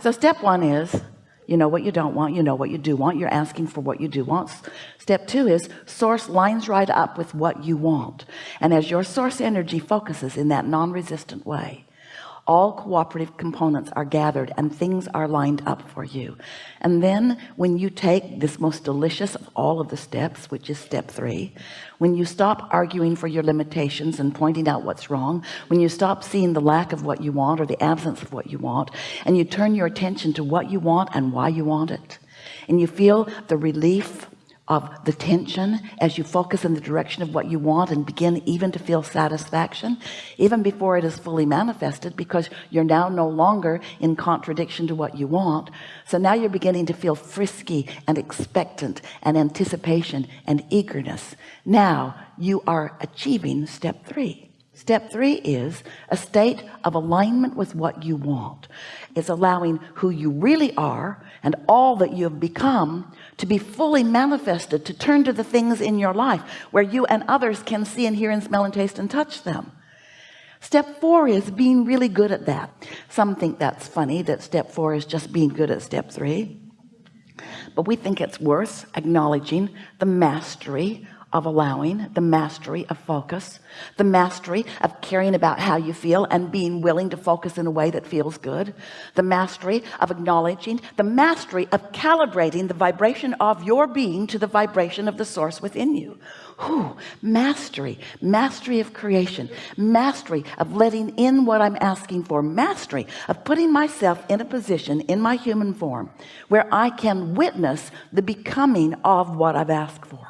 so step one is you know what you don't want you know what you do want you're asking for what you do want. Step two is source lines right up with what you want. And as your source energy focuses in that non-resistant way all cooperative components are gathered and things are lined up for you. And then when you take this most delicious of all of the steps which is step three when you stop arguing for your limitations and pointing out what's wrong when you stop seeing the lack of what you want or the absence of what you want and you turn your attention to what you want and why you want it and you feel the relief of the tension as you focus in the direction of what you want and begin even to feel satisfaction even before it is fully manifested because you're now no longer in contradiction to what you want. So now you're beginning to feel frisky and expectant and anticipation and eagerness. Now you are achieving step three Step three is a state of alignment with what you want. It's allowing who you really are and all that you have become to be fully manifested to turn to the things in your life where you and others can see and hear and smell and taste and touch them. Step four is being really good at that. Some think that's funny that step four is just being good at step three. But we think it's worth acknowledging the mastery of allowing the mastery of focus the mastery of caring about how you feel and being willing to focus in a way that feels good the mastery of acknowledging the mastery of calibrating the vibration of your being to the vibration of the source within you. Whew, mastery mastery of creation mastery of letting in what I'm asking for mastery of putting myself in a position in my human form where I can witness the becoming of what I've asked for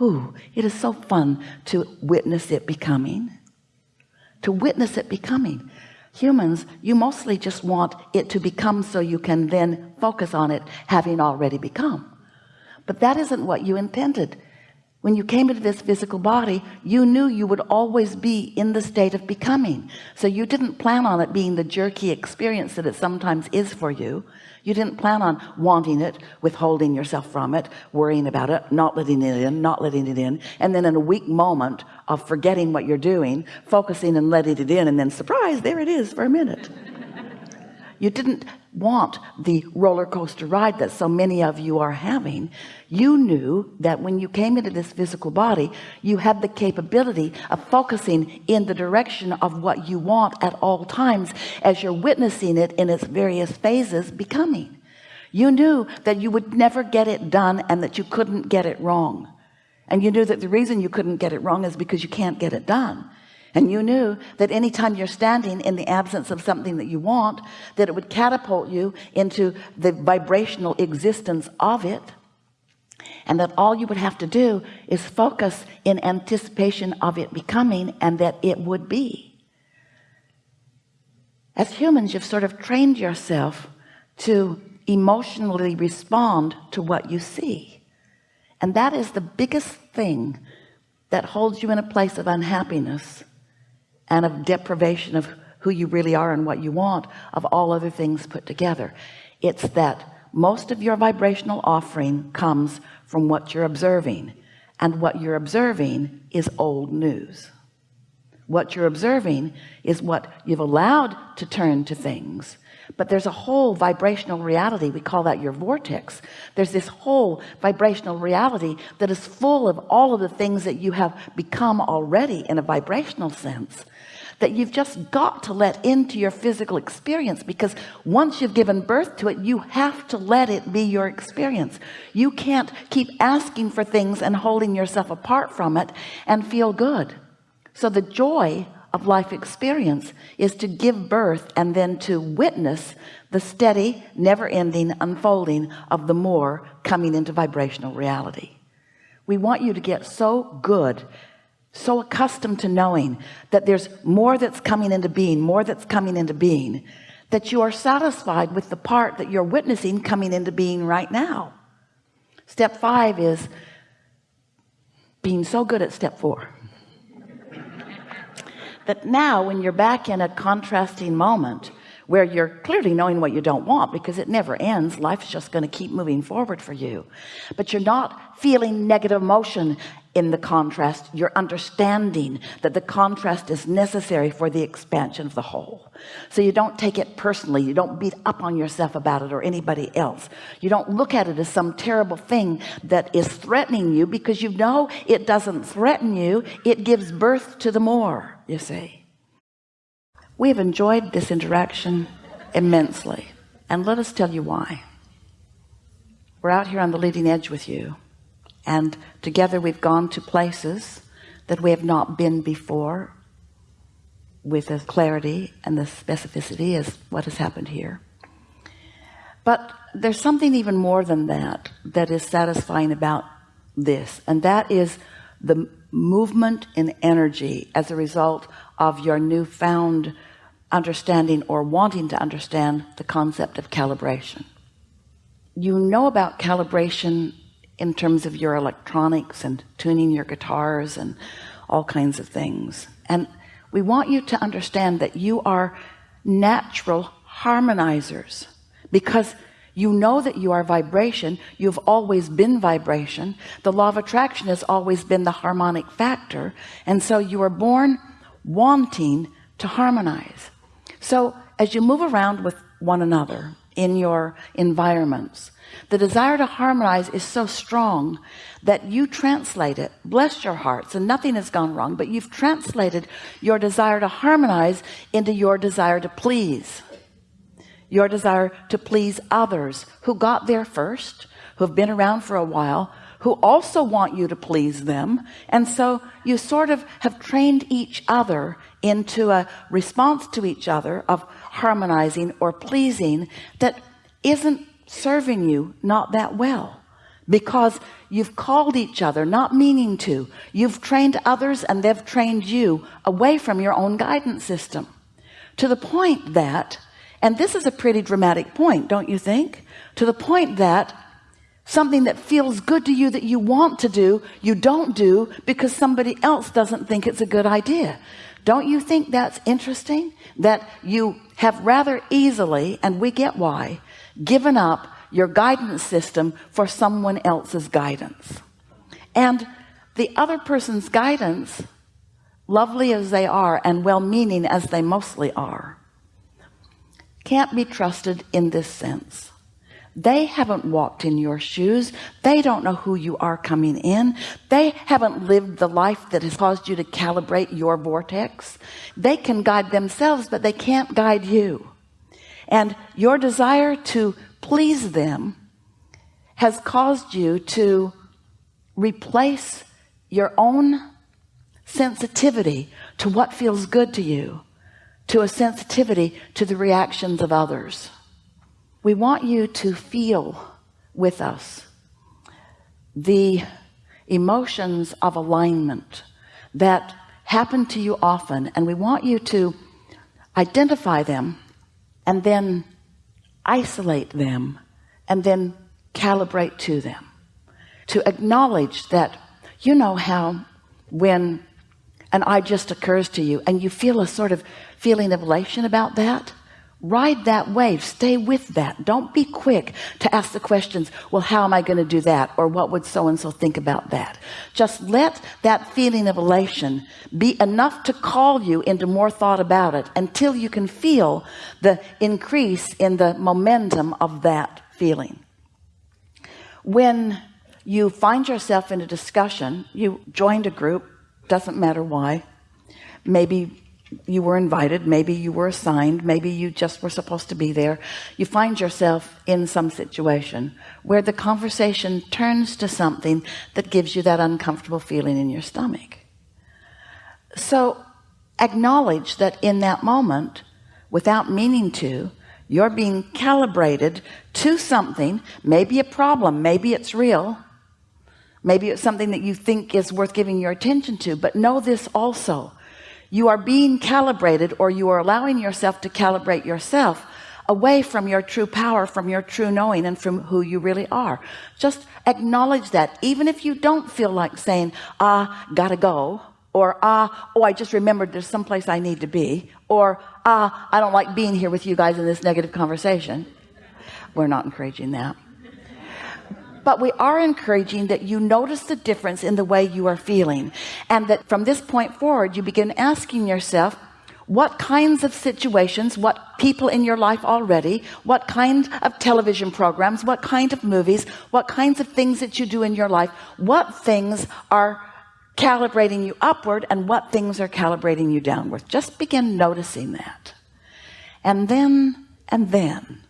Ooh, it is so fun to witness it becoming. To witness it becoming. Humans you mostly just want it to become so you can then focus on it having already become. But that isn't what you intended when you came into this physical body you knew you would always be in the state of becoming. So you didn't plan on it being the jerky experience that it sometimes is for you. You didn't plan on wanting it withholding yourself from it worrying about it not letting it in not letting it in and then in a weak moment of forgetting what you're doing focusing and letting it in and then surprise there it is for a minute. You didn't want the roller coaster ride that so many of you are having you knew that when you came into this physical body you had the capability of focusing in the direction of what you want at all times as you're witnessing it in its various phases becoming. You knew that you would never get it done and that you couldn't get it wrong. And you knew that the reason you couldn't get it wrong is because you can't get it done and you knew that anytime you're standing in the absence of something that you want that it would catapult you into the vibrational existence of it. And that all you would have to do is focus in anticipation of it becoming and that it would be. As humans you've sort of trained yourself to emotionally respond to what you see. And that is the biggest thing that holds you in a place of unhappiness and of deprivation of who you really are and what you want of all other things put together. It's that most of your vibrational offering comes from what you're observing and what you're observing is old news. What you're observing is what you've allowed to turn to things. But there's a whole vibrational reality we call that your vortex. There's this whole vibrational reality that is full of all of the things that you have become already in a vibrational sense that you've just got to let into your physical experience because once you've given birth to it you have to let it be your experience. You can't keep asking for things and holding yourself apart from it and feel good. So the joy of life experience is to give birth and then to witness the steady never-ending unfolding of the more coming into vibrational reality. We want you to get so good so accustomed to knowing that there's more that's coming into being more that's coming into being that you are satisfied with the part that you're witnessing coming into being right now. Step five is being so good at step four. That now when you're back in a contrasting moment where you're clearly knowing what you don't want because it never ends. Life's just going to keep moving forward for you. But you're not feeling negative emotion in the contrast. You're understanding that the contrast is necessary for the expansion of the whole. So you don't take it personally. You don't beat up on yourself about it or anybody else. You don't look at it as some terrible thing that is threatening you because you know it doesn't threaten you. It gives birth to the more you see we have enjoyed this interaction immensely and let us tell you why. We're out here on the leading edge with you and together we've gone to places that we have not been before with the clarity and the specificity as what has happened here. But there's something even more than that that is satisfying about this and that is the movement in energy as a result of your newfound understanding or wanting to understand the concept of calibration. You know about calibration in terms of your electronics and tuning your guitars and all kinds of things. And we want you to understand that you are natural harmonizers because you know that you are vibration. You've always been vibration. The law of attraction has always been the harmonic factor. And so you are born wanting to harmonize so as you move around with one another in your environments the desire to harmonize is so strong that you translate it. Bless your hearts and nothing has gone wrong but you've translated your desire to harmonize into your desire to please. Your desire to please others who got there first who have been around for a while who also want you to please them. And so you sort of have trained each other into a response to each other of harmonizing or pleasing that isn't serving you not that well. Because you've called each other not meaning to. You've trained others and they've trained you away from your own guidance system. To the point that and this is a pretty dramatic point don't you think? To the point that something that feels good to you that you want to do you don't do because somebody else doesn't think it's a good idea. Don't you think that's interesting? That you have rather easily and we get why given up your guidance system for someone else's guidance. And the other person's guidance lovely as they are and well-meaning as they mostly are can't be trusted in this sense they haven't walked in your shoes. They don't know who you are coming in. They haven't lived the life that has caused you to calibrate your vortex. They can guide themselves but they can't guide you. And your desire to please them has caused you to replace your own sensitivity to what feels good to you to a sensitivity to the reactions of others we want you to feel with us the emotions of alignment that happen to you often and we want you to identify them and then isolate them and then calibrate to them. To acknowledge that you know how when an eye just occurs to you and you feel a sort of feeling of elation about that ride that wave. Stay with that. Don't be quick to ask the questions well how am I going to do that? Or what would so and so think about that? Just let that feeling of elation be enough to call you into more thought about it until you can feel the increase in the momentum of that feeling. When you find yourself in a discussion you joined a group doesn't matter why maybe you were invited maybe you were assigned maybe you just were supposed to be there. You find yourself in some situation where the conversation turns to something that gives you that uncomfortable feeling in your stomach. So acknowledge that in that moment without meaning to you're being calibrated to something maybe a problem maybe it's real maybe it's something that you think is worth giving your attention to but know this also you are being calibrated or you are allowing yourself to calibrate yourself away from your true power from your true knowing and from who you really are. Just acknowledge that. Even if you don't feel like saying ah gotta go or ah oh I just remembered there's someplace I need to be or ah I don't like being here with you guys in this negative conversation we're not encouraging that but we are encouraging that you notice the difference in the way you are feeling. And that from this point forward you begin asking yourself what kinds of situations what people in your life already what kind of television programs what kind of movies what kinds of things that you do in your life what things are calibrating you upward and what things are calibrating you downward. Just begin noticing that. And then and then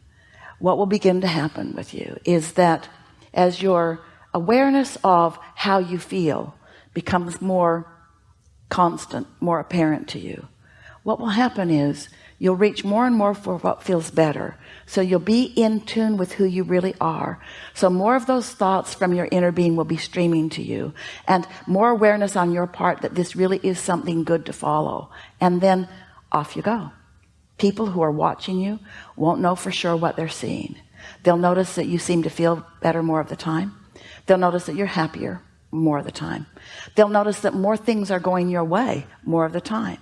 what will begin to happen with you is that as your awareness of how you feel becomes more constant more apparent to you. What will happen is you'll reach more and more for what feels better. So you'll be in tune with who you really are. So more of those thoughts from your inner being will be streaming to you. And more awareness on your part that this really is something good to follow. And then off you go. People who are watching you won't know for sure what they're seeing they'll notice that you seem to feel better more of the time. They'll notice that you're happier more of the time. They'll notice that more things are going your way more of the time.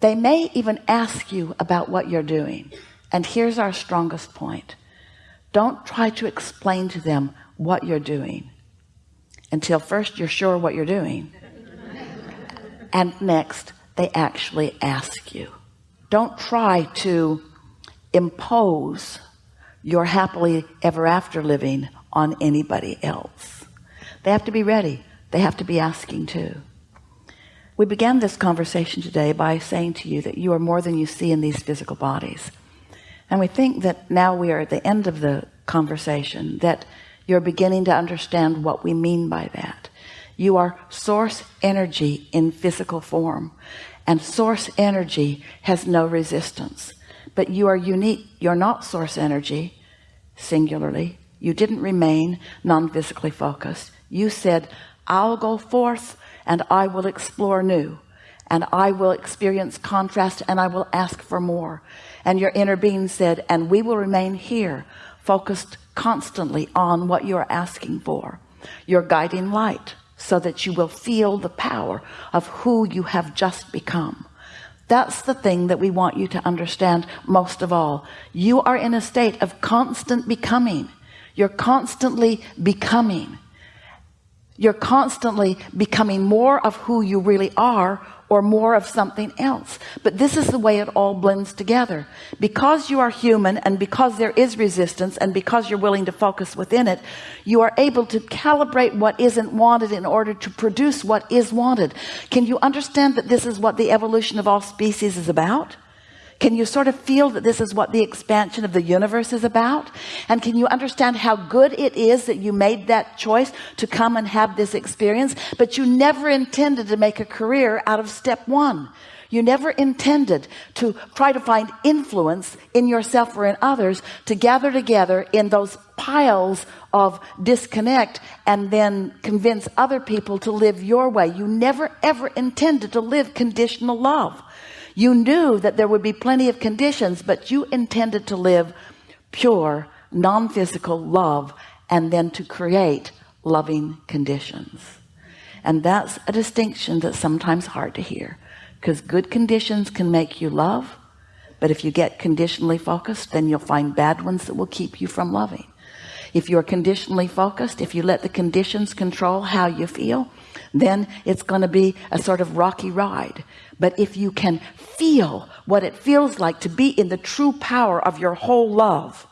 They may even ask you about what you're doing. And here's our strongest point. Don't try to explain to them what you're doing until first you're sure what you're doing. And next they actually ask you. Don't try to impose your happily ever after living on anybody else. They have to be ready. They have to be asking too. We began this conversation today by saying to you that you are more than you see in these physical bodies. And we think that now we are at the end of the conversation that you're beginning to understand what we mean by that. You are source energy in physical form and source energy has no resistance but you are unique. You're not source energy singularly. You didn't remain non-physically focused. You said I'll go forth and I will explore new and I will experience contrast and I will ask for more. And your inner being said and we will remain here focused constantly on what you're asking for your guiding light so that you will feel the power of who you have just become that's the thing that we want you to understand most of all. You are in a state of constant becoming. You're constantly becoming. You're constantly becoming more of who you really are or more of something else. But this is the way it all blends together. Because you are human and because there is resistance and because you're willing to focus within it you are able to calibrate what isn't wanted in order to produce what is wanted. Can you understand that this is what the evolution of all species is about can you sort of feel that this is what the expansion of the universe is about? And can you understand how good it is that you made that choice to come and have this experience but you never intended to make a career out of step one? You never intended to try to find influence in yourself or in others to gather together in those piles of disconnect and then convince other people to live your way. You never ever intended to live conditional love you knew that there would be plenty of conditions but you intended to live pure non-physical love and then to create loving conditions. And that's a distinction that's sometimes hard to hear because good conditions can make you love but if you get conditionally focused then you'll find bad ones that will keep you from loving if you're conditionally focused if you let the conditions control how you feel then it's going to be a sort of rocky ride. But if you can feel what it feels like to be in the true power of your whole love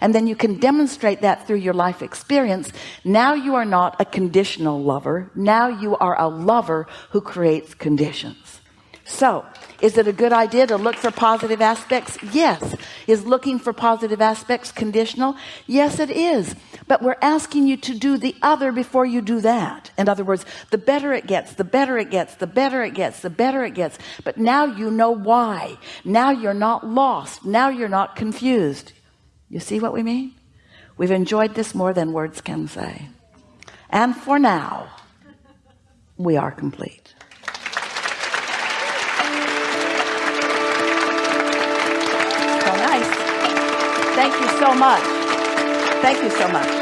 and then you can demonstrate that through your life experience now you are not a conditional lover. Now you are a lover who creates conditions so is it a good idea to look for positive aspects? Yes. Is looking for positive aspects conditional? Yes it is. But we're asking you to do the other before you do that. In other words the better it gets the better it gets the better it gets the better it gets. But now you know why. Now you're not lost. Now you're not confused. You see what we mean? We've enjoyed this more than words can say. And for now we are complete thank you so much. Thank you so much